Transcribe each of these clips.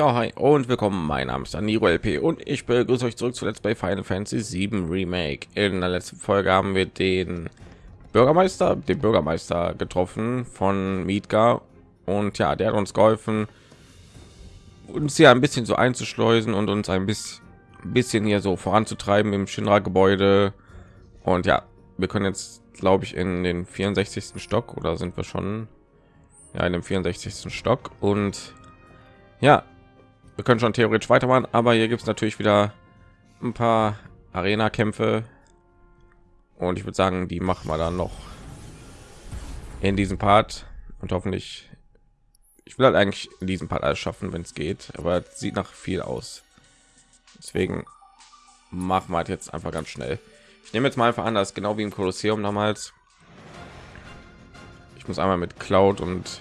Ja, hi und willkommen. Mein Name ist Daniro LP und ich begrüße euch zurück zu Let's Play Final Fantasy 7 Remake. In der letzten Folge haben wir den Bürgermeister, den Bürgermeister getroffen von Midgar und ja, der hat uns geholfen, uns hier ein bisschen so einzuschleusen und uns ein bisschen, bisschen hier so voranzutreiben im Shinra-Gebäude. Und ja, wir können jetzt, glaube ich, in den 64. Stock oder sind wir schon ja in dem 64. Stock und ja, wir können schon theoretisch weitermachen, aber hier gibt es natürlich wieder ein paar Arena-Kämpfe und ich würde sagen, die machen wir dann noch in diesem Part und hoffentlich. Ich will halt eigentlich in diesem Part alles schaffen, wenn es geht, aber sieht nach viel aus. Deswegen machen wir halt jetzt einfach ganz schnell. Ich nehme jetzt mal einfach an, dass genau wie im Kolosseum damals. Ich muss einmal mit Cloud und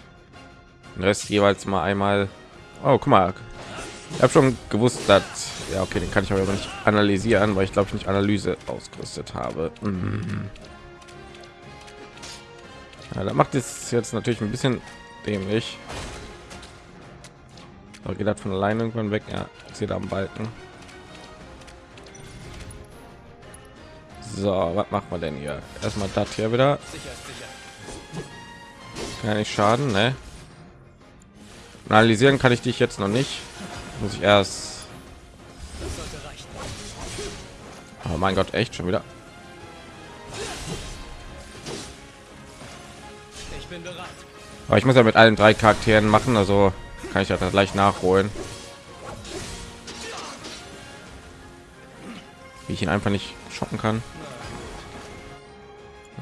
den Rest jeweils mal einmal. Oh, guck mal, ich habe schon gewusst, dass ja okay, den kann ich aber nicht analysieren, weil ich glaube ich nicht Analyse ausgerüstet habe. Mhm. Ja, da macht es jetzt natürlich ein bisschen dämlich. Aber geht das von alleine irgendwann weg? Ja, sehe da am Balken. So, was machen wir denn hier? Erstmal das hier wieder. Kann nicht schaden, ne? Analysieren kann ich dich jetzt noch nicht muss ich erst. Oh mein gott echt? Schon wieder? Aber ich muss ja mit allen drei charakteren machen also kann ich ja dann gleich nachholen. Wie ich ihn einfach nicht schocken kann.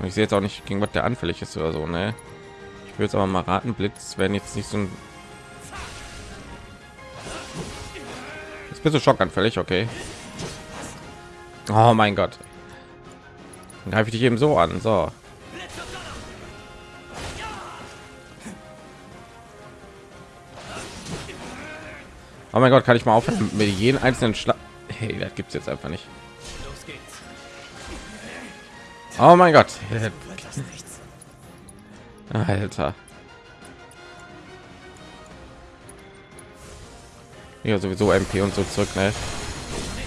Ich sehe jetzt auch nicht gegen was der anfällig ist oder so ne? Ich will jetzt aber mal raten blitz werden jetzt nicht so ein bist du schockanfällig okay. Oh mein gott. Dann greife ich dich eben so an so. Oh mein gott kann ich mal aufhören mit jeden einzelnen schlag hey das gibt es jetzt einfach nicht. Oh mein gott. Alter ja sowieso mp und so zurück ne?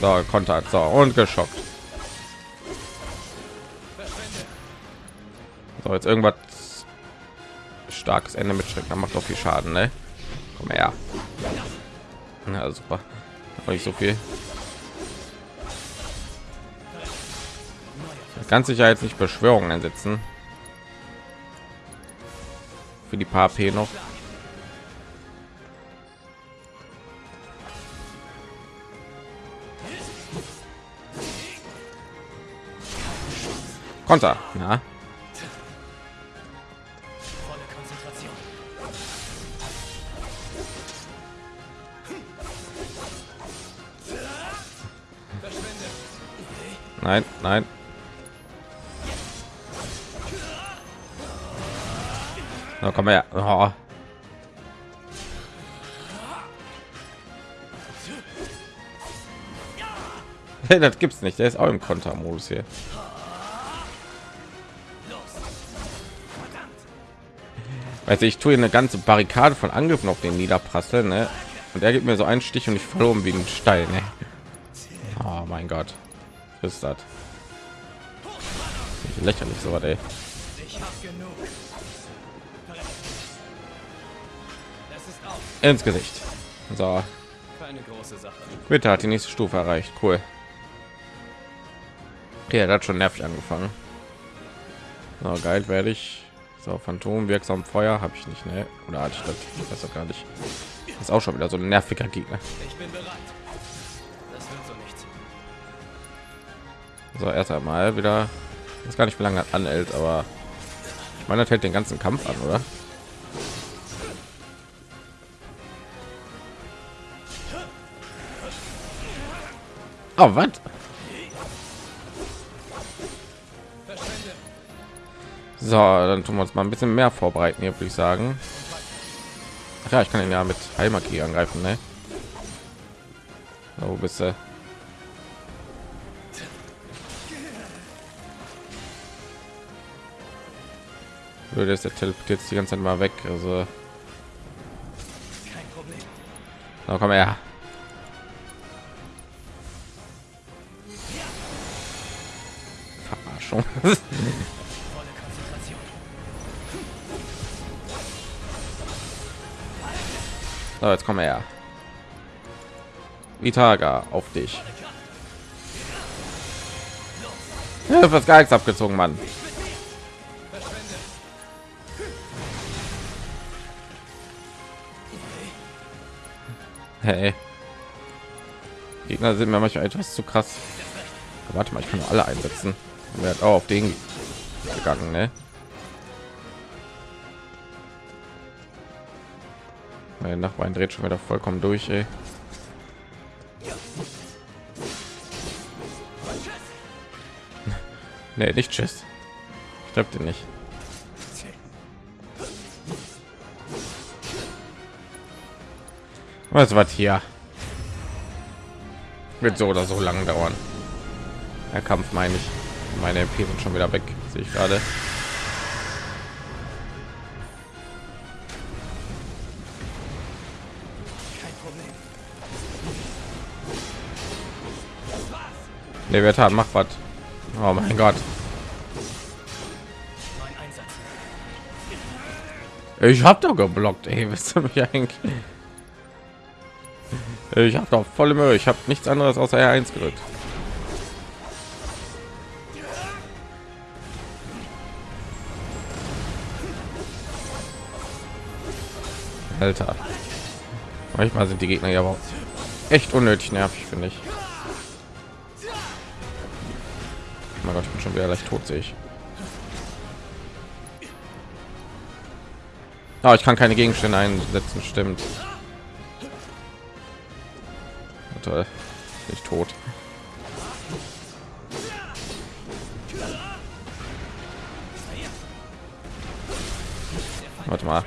so kontakt so und geschockt. So jetzt irgendwas starkes ende mit schreck macht doch viel schaden ne? komm her. Ja super. Nicht so viel. Ganz sicher jetzt nicht beschwörungen einsetzen für die paar p noch Konter. Ja. Nein, nein. Na, komm her. Oh. Hey, das gibt's nicht. Der ist auch im Kontermodus hier. Also ich tue eine ganze Barrikade von Angriffen auf den Niederprasseln, ne? Und er gibt mir so einen Stich und ich verloren wie ein Stein. Ne? Oh mein Gott, ist das lächerlich so was, ey. Ins Gesicht. So. Bitte hat die nächste Stufe erreicht. Cool. Okay, er hat schon nervig angefangen. So, geil werde ich so, Phantom wirksam Feuer habe ich nicht, ne? Oder hatte ich das? Ich weiß doch gar nicht. Das ist auch schon wieder so ein nerviger Gegner. Ich bin bereit. Das wird so nichts. So, erst einmal wieder. Ist gar nicht wie lange anhält, aber ich meine, das hält den ganzen Kampf an, oder? Oh, was? So, dann tun wir uns mal ein bisschen mehr vorbereiten hier, würde ich sagen. Ach ja, ich kann ihn ja mit Heilmagie angreifen, ne? Wo bist du? Würde es der teleportiert die ganze Zeit mal weg, also So, komm her. Verarschung. so, jetzt komm her. Vitaga auf dich. Ja, was gar nichts abgezogen, Mann. Hey. Gegner sind mir manchmal etwas zu krass. Warte mal, ich kann alle einsetzen. Hat auch auf den gegangen, ne? Mein Nachbarn dreht schon wieder vollkommen durch, ey. nee, nicht tschüss. Ich glaube den nicht. Was wird hier? Wird so oder so lang dauern. Der Kampf meine ich. Meine MP sind schon wieder weg, sehe ich gerade. Der wird haben, macht was. Oh mein Gott. Ich habe doch geblockt, ey. Wisst ihr mich eigentlich? Ich habe doch volle Mühe. Ich habe nichts anderes außer R1 gedrückt. Alter. Manchmal sind die Gegner ja aber echt unnötig nervig, finde ich. Mein Gott, ich bin schon wieder leicht tot, sehe ich. Oh, ich kann keine Gegenstände einsetzen, stimmt. Toll. Nicht tot. Warte mal.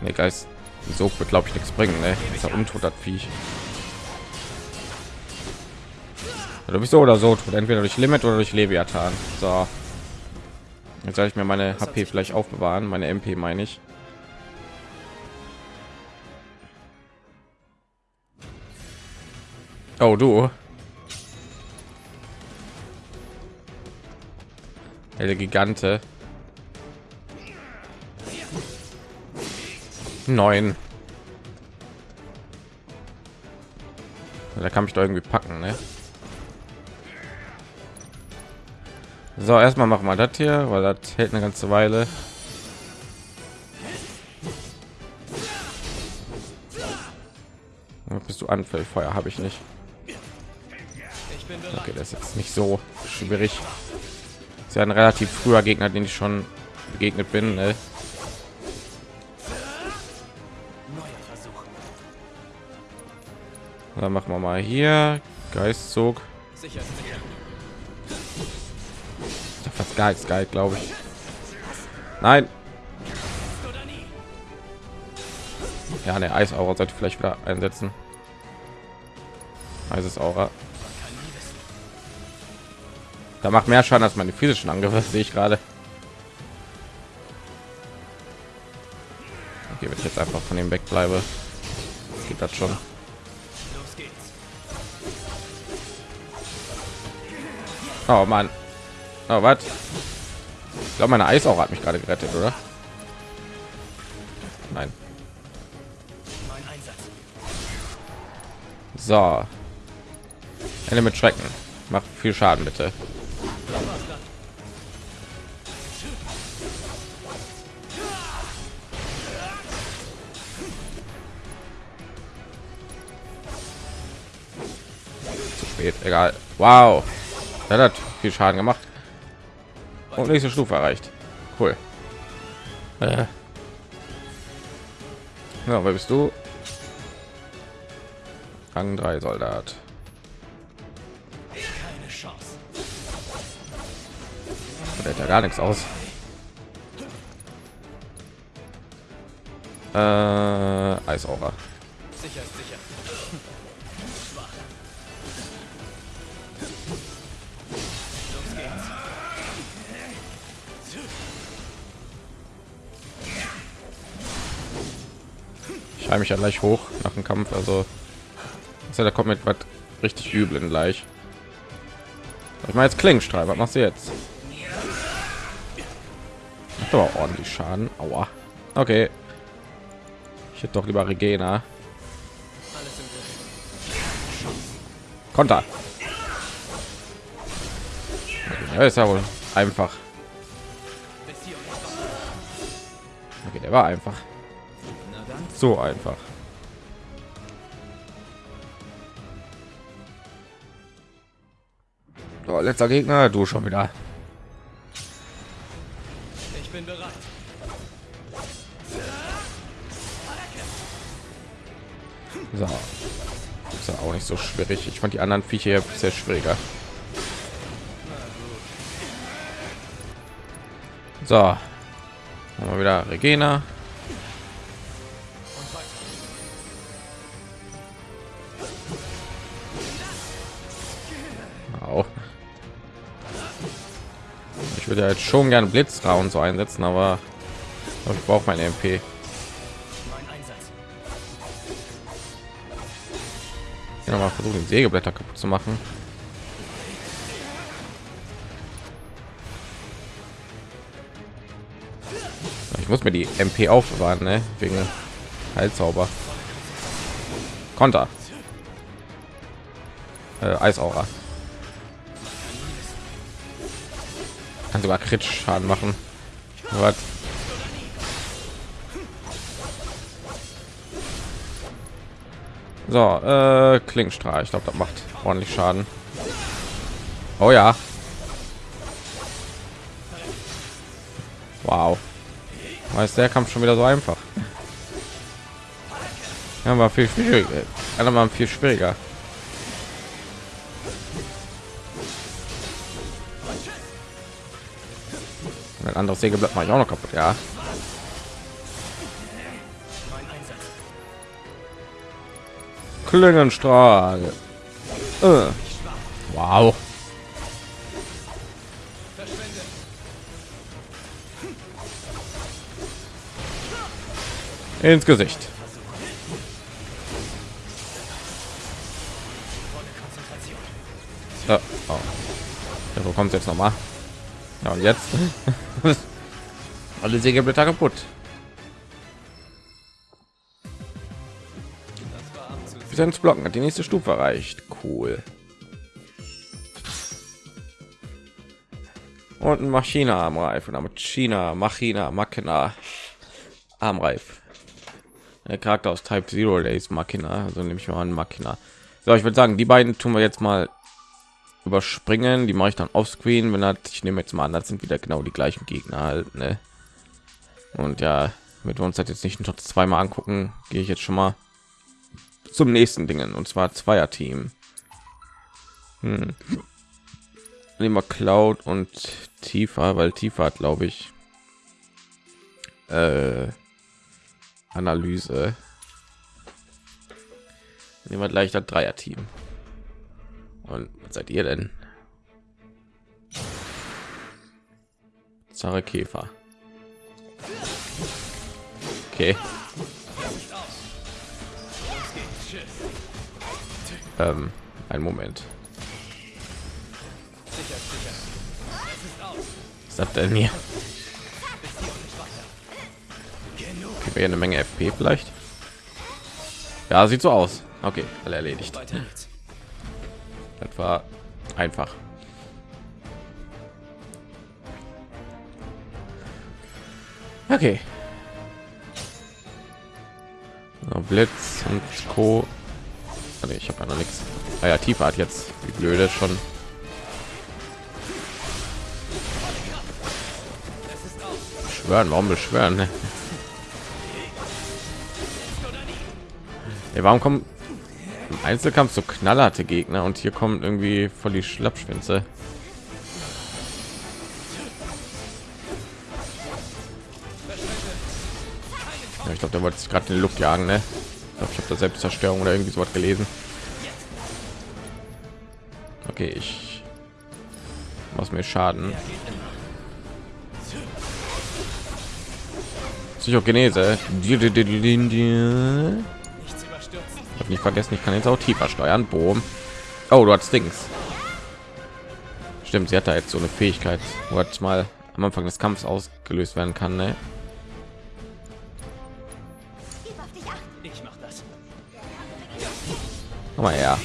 Ne, Geist. So wird glaube ich nichts bringen, ne? Ist er untot hat Viech. Du bist so oder so tot, entweder durch Limit oder durch Leviathan. So. Jetzt soll ich mir meine HP vielleicht aufbewahren, meine MP meine ich. Oh, du. Helle Gigante. Neun. Da kann mich doch irgendwie packen, ne? So, erstmal machen wir das hier, weil das hält eine ganze Weile. Bist du anfällig? Feuer habe ich nicht. Okay, das ist jetzt nicht so schwierig. ist ja ein relativ früher Gegner, den ich schon begegnet bin. Ne? Dann machen wir mal hier Geistzug. Fast gar nichts geil, glaube ich. Nein. Ja, eine Eisaura sollte vielleicht wieder einsetzen. Eises Aura. Da macht mehr Schaden als meine physischen Angriffe, sehe ich gerade. Okay, wenn ich jetzt einfach von ihm wegbleibe, geht das schon. Oh Mann. Oh, was? Ich glaube, meine Eisaura hat mich gerade gerettet, oder? Nein. So. Ende mit Schrecken. Macht viel Schaden, bitte. spät. Egal. Wow. Er hat viel Schaden gemacht. Und nächste Stufe erreicht. Cool. Äh. Ja, wer bist du? Rang 3 Soldat. Der hat ja gar nichts aus. Äh, Eisaura. Schreibe mich ja gleich hoch nach dem Kampf. Also da kommt mit was richtig üblen gleich. Ich meine jetzt Klingenstrahl, was machst du jetzt? Macht aber ordentlich Schaden. Aua. Okay. Ich hätte doch lieber Regena. Konter. Ja, ist ja wohl einfach. Okay, der war einfach. So einfach. So, letzter Gegner, du schon wieder. Ich bin bereit. So. Ist ja auch nicht so schwierig. Ich fand die anderen Viecher sehr schwieriger. So. Haben wir wieder Regina. Ich würde jetzt schon gerne Blitzra und so einsetzen, aber ich brauche mein MP. Ja, mal versuchen, Sägeblätter kaputt zu machen. Ich muss mir die MP aufbewahren, ne? wegen Heilzauber. Konter. Äh, Eisaura. Kann sogar kritisch schaden machen. Was? so äh, klingstrahl ich glaube das macht ordentlich schaden. Oh ja. Wow. Weiß der kampf schon wieder so einfach? Ja war viel schwieriger. Einer mal viel schwieriger ein anderes Sägeblatt mache ich auch noch kaputt, ja. Klingenstrahl. Äh. Wow. Ins Gesicht. Oh, oh. Ja, wo kommt jetzt noch mal? Ja, und jetzt alle Sägeblätter kaputt. Bis Blocken hat die nächste Stufe erreicht. Cool. Und ein Maschine Armreif und damit China Machina Machina Armreif. Der Charakter aus Type Zero Days Machina, also nehme ich mal an Machina. So, ich würde sagen, die beiden tun wir jetzt mal überspringen die mache ich dann auf screen wenn hat ich nehme jetzt mal an das sind wieder genau die gleichen gegner halt ne? und ja mit uns hat jetzt nicht noch zweimal angucken gehe ich jetzt schon mal zum nächsten dingen und zwar zweier team hm. nehmen wir cloud und tiefer weil tiefer hat glaube ich äh, analyse nehmen wir gleich das dreier team und was seid ihr denn? Zare Käfer. Okay. Ähm, ein Moment. Was das denn hier? Gibt mir eine Menge FP vielleicht? Ja, sieht so aus. Okay, alle erledigt. Das war einfach. Okay. Blitz und Co. Ah, ich habe ja noch nichts. Ah ja, tiefer hat jetzt wie blöde schon. Beschwören, warum beschwören? Ne? warum kommen im Einzelkampf so knallharte Gegner und hier kommen irgendwie voll die Schlappschwänze. Ja, ich glaube, der wollte sich gerade die Luft jagen, ne? Ich, glaub, ich habe da Selbstzerstörung oder irgendwie so was gelesen. Okay, ich was mir Schaden. Psychogenese. Nicht vergessen, ich kann jetzt auch tiefer steuern. Boom. Oh, du hast Dings. Stimmt, sie hat da jetzt so eine Fähigkeit, wo jetzt mal am Anfang des Kampfs ausgelöst werden kann. Ne? Komm mal her.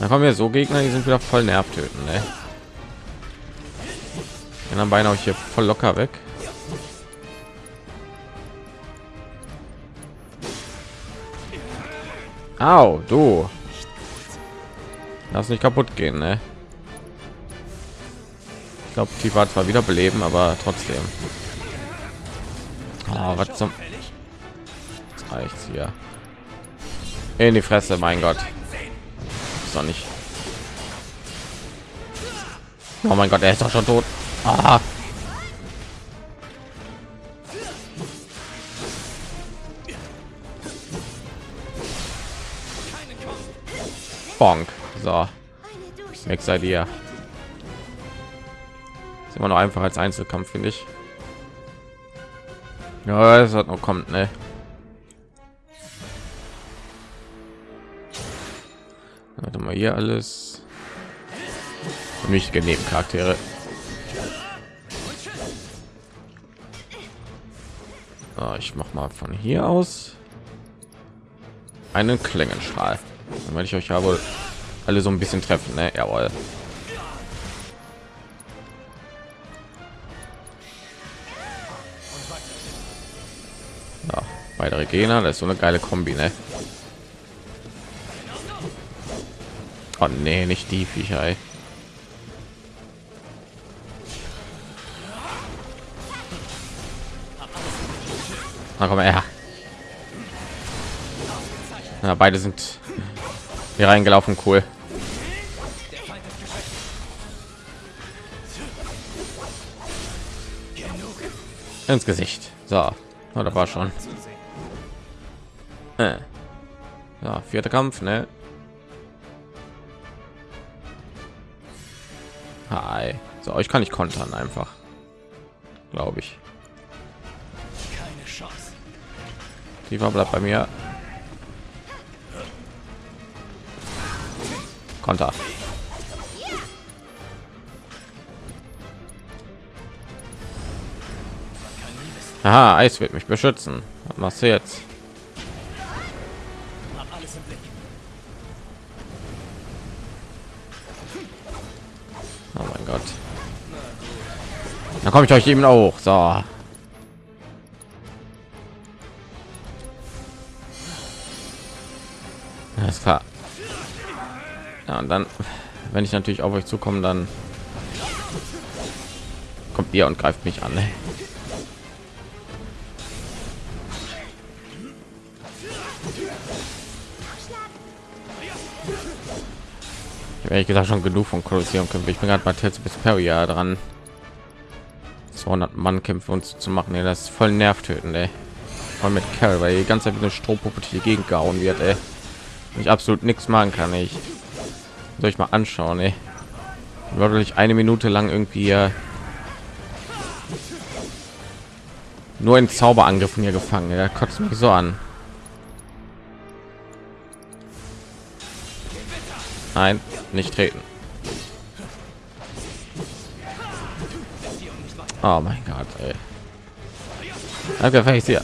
Da kommen wir so Gegner, die sind wieder voll nervtöten. Ne? dann beinahe ich hier voll locker weg. Au, du. Lass nicht kaputt gehen, ne? Ich glaube, die war zwar wieder beleben, aber trotzdem. Oh, was zum... Jetzt reicht's hier. In die Fresse, mein Gott. Ist doch nicht... Oh mein Gott, er ist doch schon tot. Ah. Bonk. So. Seid ihr. Ist immer noch einfach als Einzelkampf, finde ich. Ja, es hat noch kommt, ne? Warte mal hier alles. Mich Nebencharaktere. So, ich mach mal von hier aus einen Klingenstrahl. Dann werde ich euch ja wohl alle so ein bisschen treffen, ne? Jawohl. Ja, weitere Gegner, das ist so eine geile Kombi, ne? Oh nee, nicht die Viecher. Ey. Na komm her. Ja, beide sind hier reingelaufen, cool. Ins Gesicht. So, oh, da war schon. Äh. Ja, vierter Kampf, ne? Hi. So, euch kann ich kontern einfach. Glaube ich. Die war bleibt bei mir. Konter. Aha, Eis wird mich beschützen. Was machst du jetzt? Oh mein Gott. Da komme ich euch eben auch. So. Alles klar. Ja, und dann, wenn ich natürlich auf euch zukomme, dann kommt ihr und greift mich an. Ne? ehrlich gesagt schon genug von Kolosseum kämpfen. Ich bin gerade bei Tales bis Peria dran. 200 Mann Kämpfe uns zu machen. Ey, das ist voll nervtötend, ey. Voll mit Carol, weil die ganze Zeit eine Strohpuppe die Gegend gehauen wird, ey. Ich absolut nichts machen kann. Ich soll ich mal anschauen, ey. Wirklich eine Minute lang irgendwie nur in Zauberangriffen hier gefangen. Er kotzt mich so an. Nein, nicht treten. Oh mein Gott, ey. Danke, ich hier.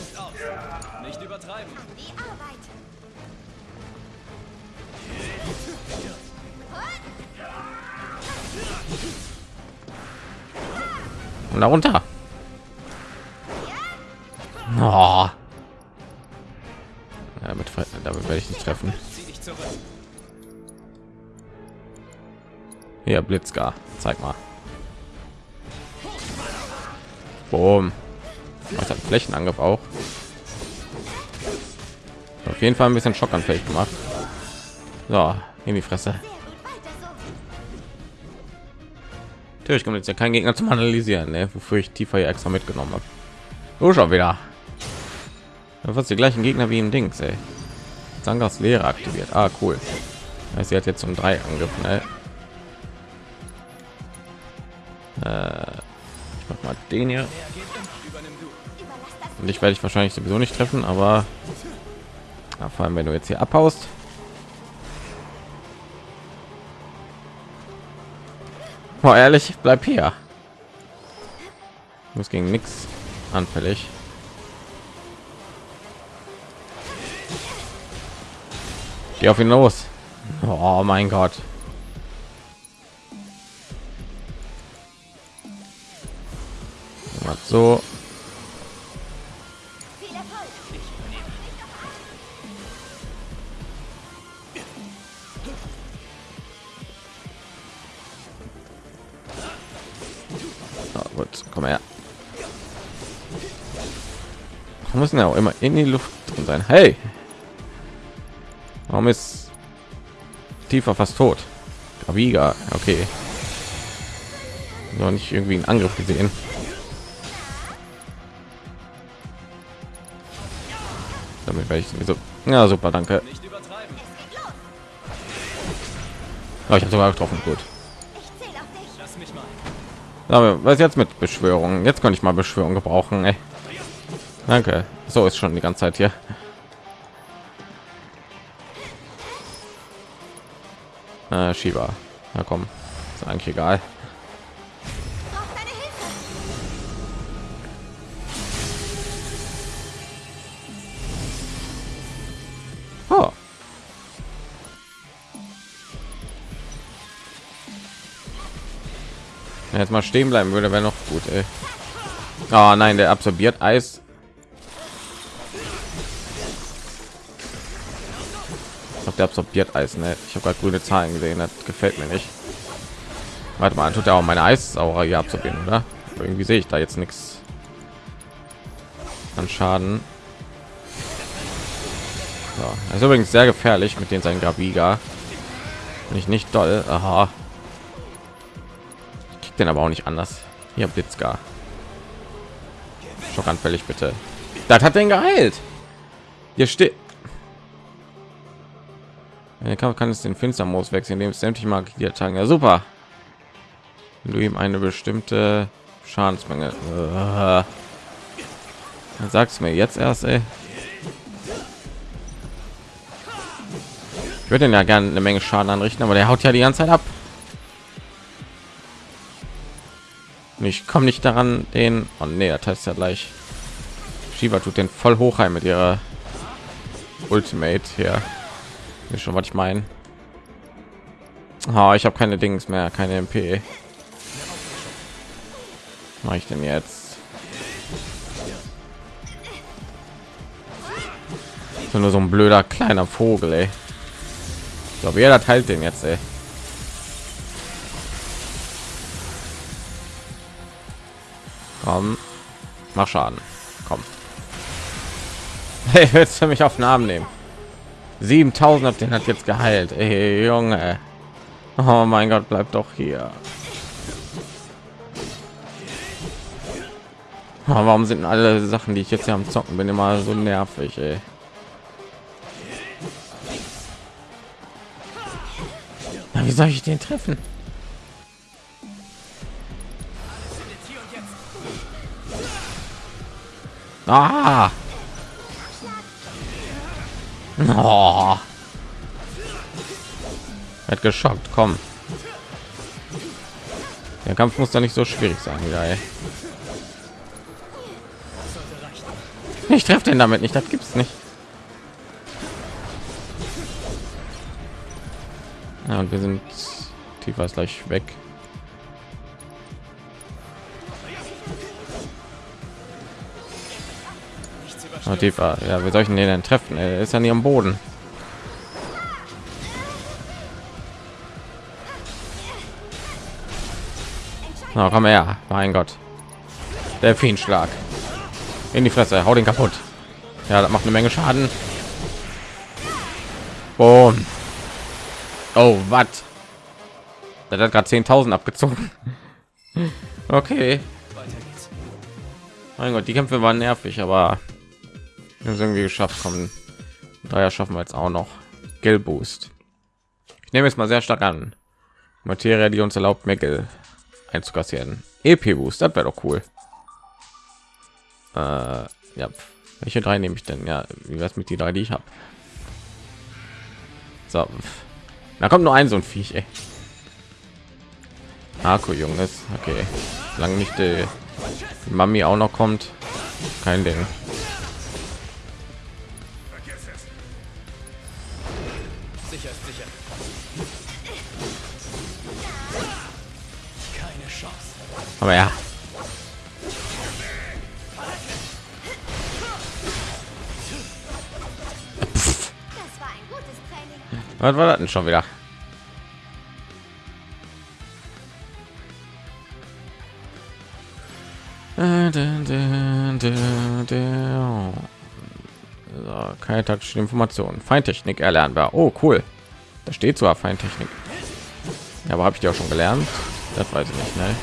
Und darunter. Oh. Ja, damit, damit werde ich nicht treffen. Hier, Blitzgar, zeig mal. Boom. Was hat Flächenangriff auch? Auf jeden Fall ein bisschen schockanfällig gemacht. So, in die Fresse. Natürlich kommt jetzt ja kein Gegner zum Analysieren, ne? wofür ich tiefer hier extra mitgenommen habe. Oh, schon wieder. Was die gleichen Gegner wie im Dings, ey. Sangas Lehre aktiviert. Ah, cool. Sie hat jetzt um drei angegriffen. Ne? Äh, Ich mach mal den hier. Und ich werde ich wahrscheinlich sowieso nicht treffen, aber ja, vor allem wenn du jetzt hier abhaust. Oh, ehrlich, bleib hier. Muss gegen nichts anfällig. Geh auf ihn los. Oh mein Gott. So. Müssen ja auch immer in die Luft drin sein. Hey, warum ist tiefer fast tot? Gaviga, okay. Noch nicht irgendwie einen Angriff gesehen. Damit werde ich sowieso. Ja, super, danke. Oh, ich habe sogar getroffen. Gut. Aber was jetzt mit Beschwörungen? Jetzt kann ich mal Beschwörung gebrauchen. Ey. Danke. So ist schon die ganze Zeit hier. Äh, Shiba. Na komm, ist eigentlich egal. Oh. Jetzt mal stehen bleiben würde, wäre noch gut. Ey. Oh nein, der absorbiert Eis der absorbiert Eis. Ne? Ich habe gerade grüne Zahlen gesehen, das gefällt mir nicht. Warte mal, tut er auch meine Eissaurer hier absorbieren, oder? Irgendwie sehe ich da jetzt nichts an Schaden. So, ist übrigens sehr gefährlich mit den seinen Graviga. Nicht nicht doll. Aha. Ich den aber auch nicht anders. Hier Blitzgar. Schockanfällig bitte. Das hat den geheilt. Hier steht er kann, kann es den Finstermodus wechseln, indem es sämtliche Magie tagen. Ja, super. Wenn du ihm eine bestimmte Schadensmenge. Äh, dann sagst mir jetzt erst, ey. Ich würde ja gerne eine Menge Schaden anrichten, aber der haut ja die ganze Zeit ab. Und ich komme nicht daran, den. Oh nee, das heißt ja gleich. Shiva tut den voll hochheim mit ihrer Ultimate hier. Ist schon was ich meine. Oh, ich habe keine Dings mehr, keine MP. Mache ich denn jetzt? So nur so ein blöder kleiner Vogel, ey. Ich glaube, jeder teilt den jetzt, ey. Komm, mach Schaden. Komm. Hey, willst du mich auf Namen nehmen? 7000 hat den hat jetzt geheilt. Ey, Junge. Oh mein Gott, bleibt doch hier. Oh, warum sind alle Sachen, die ich jetzt hier am Zocken bin, immer so nervig, ey? Na, wie soll ich den treffen? Ah! Oh. Hat geschockt, komm. Der Kampf muss da nicht so schwierig sein. Ey. Ich treffe den damit nicht, das gibt's nicht. Ja, und wir sind tiefer ist gleich weg. Oh, tiefer. Ja, wir sollten den denn treffen? Er ist ja nie am Boden. Na, komm her. Mein Gott. Delfinschlag. In die Fresse. Hau den kaputt. Ja, das macht eine Menge Schaden. Boom. Oh, was? Der hat gerade 10.000 abgezogen. Okay. Mein Gott, die Kämpfe waren nervig, aber wir irgendwie geschafft kommen daher schaffen wir jetzt auch noch gel boost ich nehme jetzt mal sehr stark an materie die uns erlaubt mehr einzukassieren. EP Boost, das wäre doch cool. Äh, ja, welche drei nehme ich denn? Ja, wie wär's mit die drei, die ich habe? So, da kommt nur ein so ein Viech. Ey. Akku Junges, okay. Lang nicht die Mami auch noch kommt, kein Ding. Aber ja. Was war das denn schon wieder? So, keine taktischen Informationen. Feintechnik erlernbar. Oh, cool. Da steht zwar Feintechnik. Ja, aber habe ich die auch schon gelernt? Das weiß ich nicht, ne?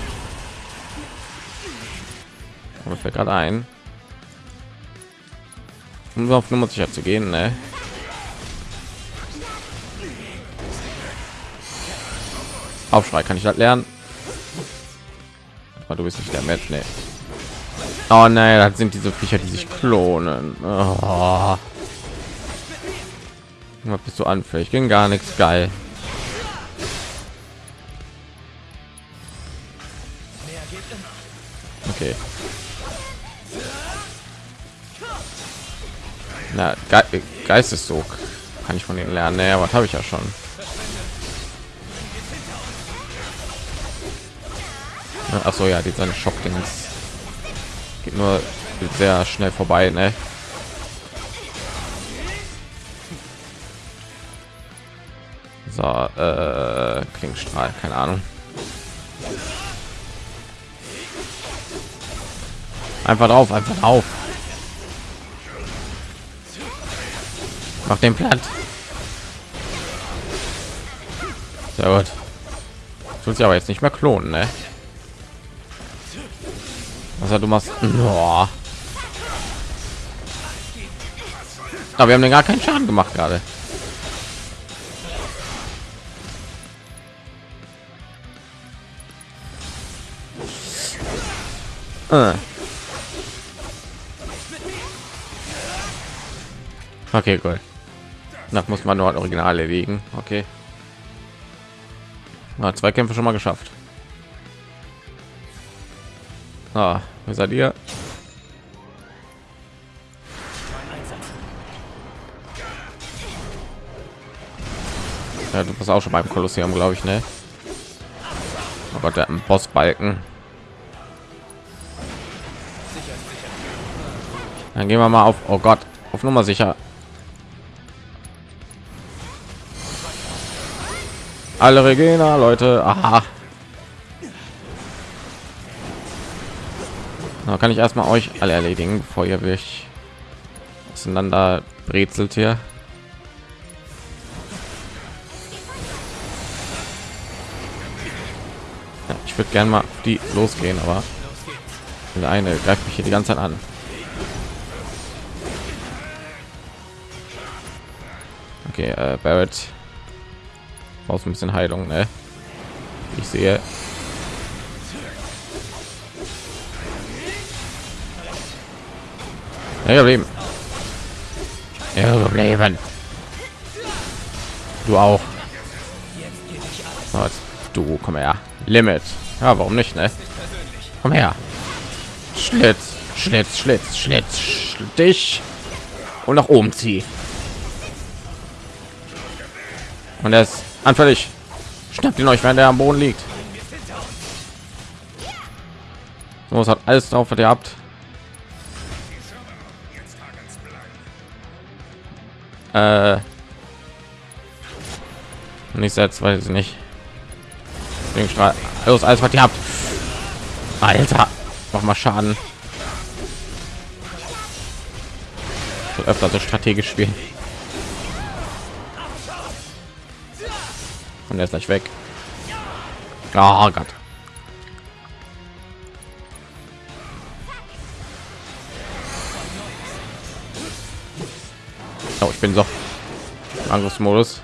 Aber fällt gerade ein. Um auf Nummer sicher zu gehen, ne? Aufschrei, kann ich das lernen? Aber du bist nicht der Met, ne? Oh nein, das sind diese Viecher, die sich klonen. Oh. Was bist du anfällig? Ging gar nichts geil. Okay. Na, Ge Geisteszug kann ich von ihnen lernen. Naja, was habe ich ja schon. Ach so, ja, die seine Schock-Dings geht nur sehr schnell vorbei, ne? So, äh, Klingstrahl, keine Ahnung. Einfach drauf, einfach auf. Mach den Platt. Sehr gut. Tut sich aber jetzt nicht mehr klonen, ne? Was du machst? Oh. Aber wir haben den gar keinen Schaden gemacht gerade. Äh. Okay, gut. Nach muss man nur original erledigen. Okay. Na, zwei Kämpfe schon mal geschafft. Ah, wer seid ihr? Ja, du bist auch schon beim Kolosseum, glaube ich, ne? Aber der Bossbalken. Dann gehen wir mal auf. Oh Gott, auf Nummer sicher. Alle Regina, Leute. Aha. Da kann ich erstmal euch alle erledigen, bevor ihr mich auseinander brezelt hier. Ja, ich würde gerne mal die losgehen, aber der eine greift mich hier die ganze Zeit an. Okay, äh, Barrett brauchst ein bisschen Heilung, ne? Ich sehe. Leben. Leben. Du auch. Du komm her. Limit. Ja, warum nicht, ne? Komm her. Schlitz, Schlitz, Schlitz, Schlitz, dich und nach oben zieh. Und ist anfällig. Schnappt ihn euch, wenn der am Boden liegt. So, es hat alles drauf, was ihr habt. Äh, nicht selbst weiß ich nicht. Los, alles was ihr habt. Alter, mach mal Schaden. So öfter so strategisch spielen. Und er ist gleich weg. Oh Gott. Oh, ich bin so Angriffsmodus.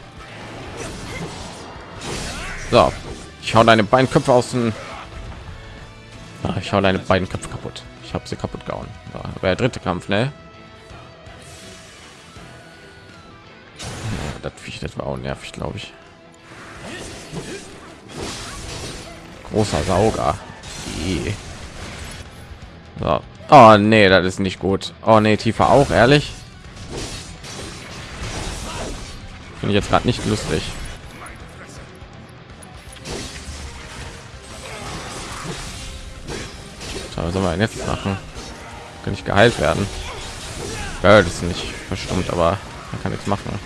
So, ich hau deine Beinköpfe aus dem Ah, ich hau deine beiden Köpfe kaputt. Ich habe sie kaputt gehauen. Ja, der dritte Kampf, ne? Das das war auch nervig, glaube ich. Großer Sauger. So. Oh nee, das ist nicht gut. Oh nee, tiefer auch, ehrlich. Finde ich jetzt gerade nicht lustig. was soll man jetzt machen? Kann ich geheilt werden? Ja, das ist nicht verstummt, aber man kann nichts machen.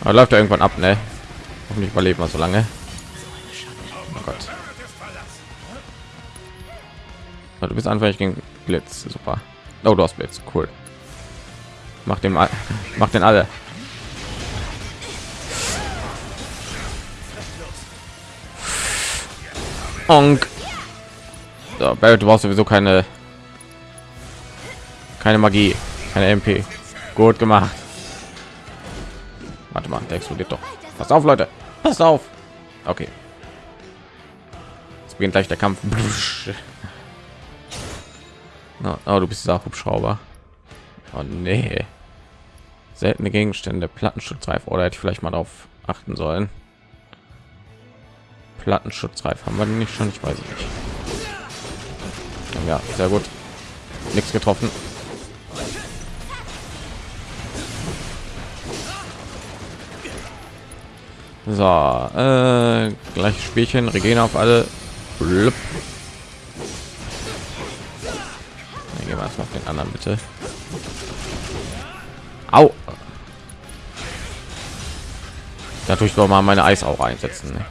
Aber läuft er irgendwann ab, ne? Hoffentlich überleben wir so lange. Oh Gott. Du bist anfällig gegen Blitz, super. Oh, du hast Blitz, cool. Mach dem, mach den alle. Onk. So, Barrett, du brauchst sowieso keine keine Magie, keine MP. Gut gemacht. Warte mal, der explodiert doch. Pass auf, Leute. Pass auf. Okay. Jetzt beginnt gleich der Kampf. Oh, du bist dieser Hubschrauber. Oh nee. Seltene Gegenstände, Plattenschutzreif. Oder hätte ich vielleicht mal darauf achten sollen. Plattenschutzreif haben wir nicht schon? Ich weiß nicht. Ja, sehr gut. Nichts getroffen. So, äh, gleich Spielchen, Regina auf alle. Blub. Dann gehen wir erstmal auf den anderen bitte. Au. Dadurch doch mal meine Eisaura einsetzen. Ne?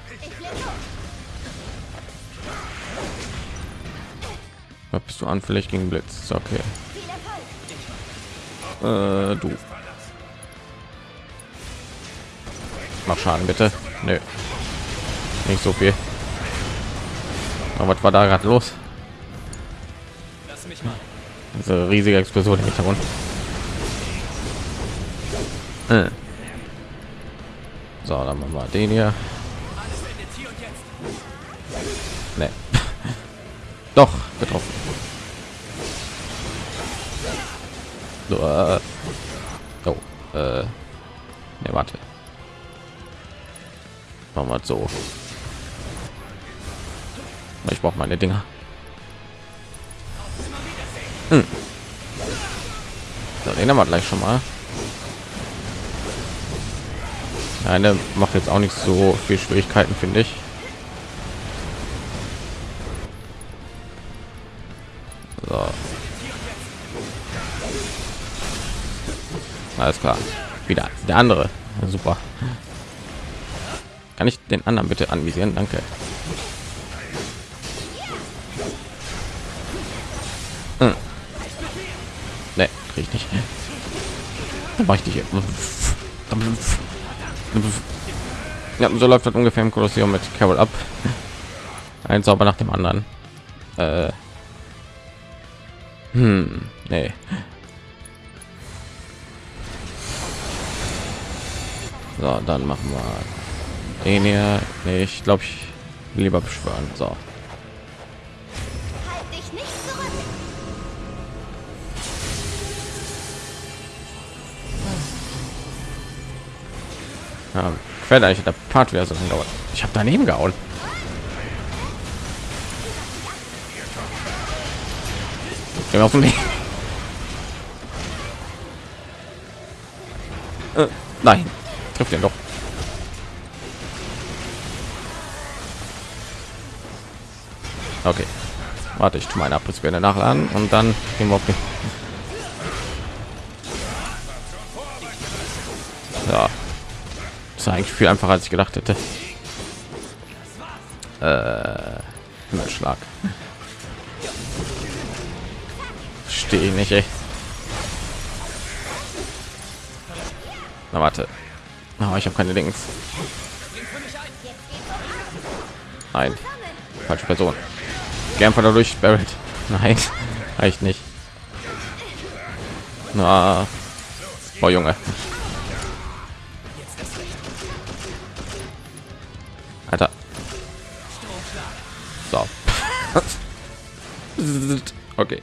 bist du anfällig gegen Blitz? Okay. Äh, du. Mach Schaden bitte. Nö. Nicht so viel. Aber was war da gerade los? Diese riesige Explosion im Hintergrund. Äh. So, dann machen wir den hier. Nee. Doch, getroffen. So, äh. Oh, äh. Ne, warte. Machen wir so. Ich brauche meine Dinger. Hm. So, den haben wir gleich schon mal. Eine macht jetzt auch nicht so viel Schwierigkeiten, finde ich. So. Alles klar. Wieder der andere. Super. Kann ich den anderen bitte anvisieren? Danke. Hm. Ne, krieg. Dann mache ich dich hier. Ja, so läuft das ungefähr im Kolosseum mit Carol ab. Ein Zauber nach dem anderen. Äh. Hm, nee. So, dann machen wir den hier. Nee, ich glaube, ich lieber beschwören. So. Ja, quält eigentlich der Part wieder so dauert. Ich habe daneben gehauen. Wir auf Weg. Äh, nein trifft den doch. Okay. Warte, ich tue meine Abrissbirne nachladen und dann gehen wir auf den. Ja. Das ist eigentlich viel einfacher als ich gedacht hätte. Äh, Schlag. Stehe nicht, ey. Na warte. Oh, ich habe keine Links. Nein, falsche Person. Gern von dadurch Spirit. Nein, reicht nicht. Na, oh Junge. Alter. So. okay.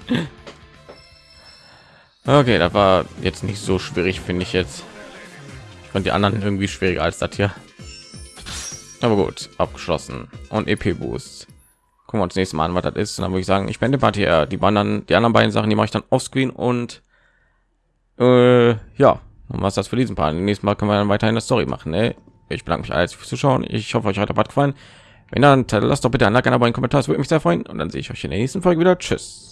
Okay, das war jetzt nicht so schwierig, finde ich jetzt. Und die anderen irgendwie schwieriger als das hier. Aber gut, abgeschlossen. Und EP Boost. Gucken wir uns nächstes Mal an, was das ist. Und dann würde ich sagen, ich bin die hier. Die anderen, die anderen beiden Sachen, die mache ich dann offscreen und äh, ja, und was das für diesen Part. Nächstes Mal können wir dann weiterhin das Story machen. Ne? Ich bedanke mich alles fürs Zuschauen. Ich hoffe, euch hat der Part gefallen. Wenn dann, lasst doch bitte ein Like, ein Abo, einen Kommentar. Das würde mich sehr freuen. Und dann sehe ich euch in der nächsten Folge wieder. Tschüss.